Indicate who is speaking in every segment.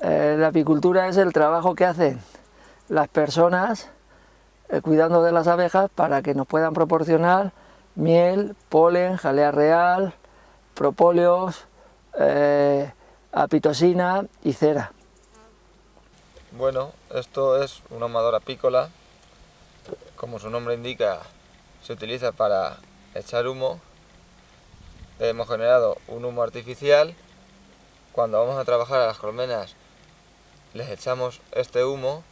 Speaker 1: Eh, la apicultura es el trabajo que hacen las personas eh, cuidando de las abejas para que nos puedan proporcionar miel, polen, jalea real, propóleos, eh, apitosina y cera.
Speaker 2: Bueno, esto es un amador apícola, como su nombre indica, se utiliza para echar humo. Hemos generado un humo artificial. Cuando vamos a trabajar a las colmenas les echamos este humo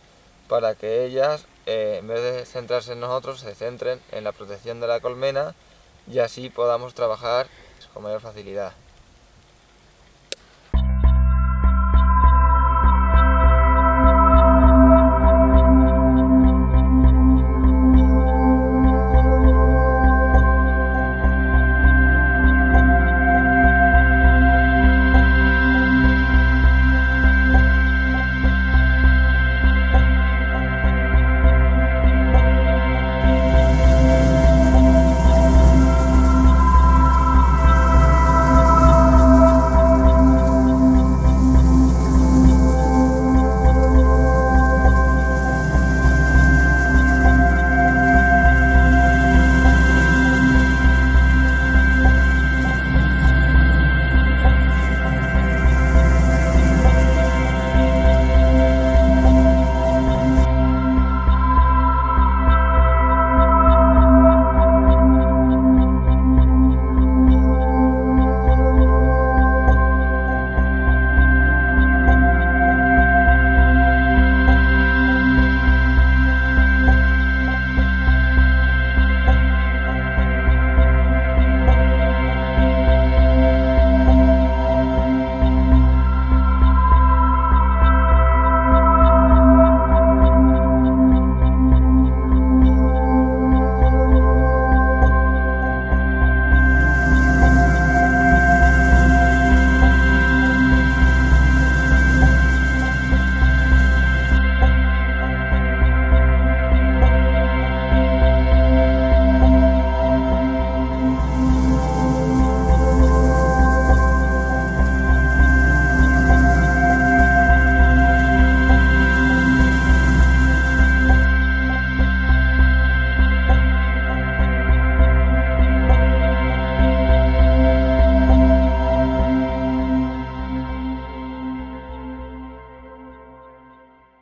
Speaker 2: para que ellas, eh, en vez de centrarse en nosotros, se centren en la protección de la colmena y así podamos trabajar con mayor facilidad.